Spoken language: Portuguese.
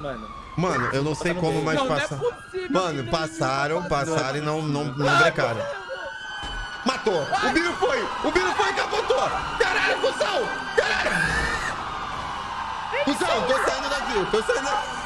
Mano. Mano, eu não sei como mais passar. Mano, passaram, passaram e não, não, não brecaram. Matou! O Biro foi! O Biro foi e capotou! Caralho, Fusão, Caralho! Fusão, tô saindo daqui, tô saindo daqui.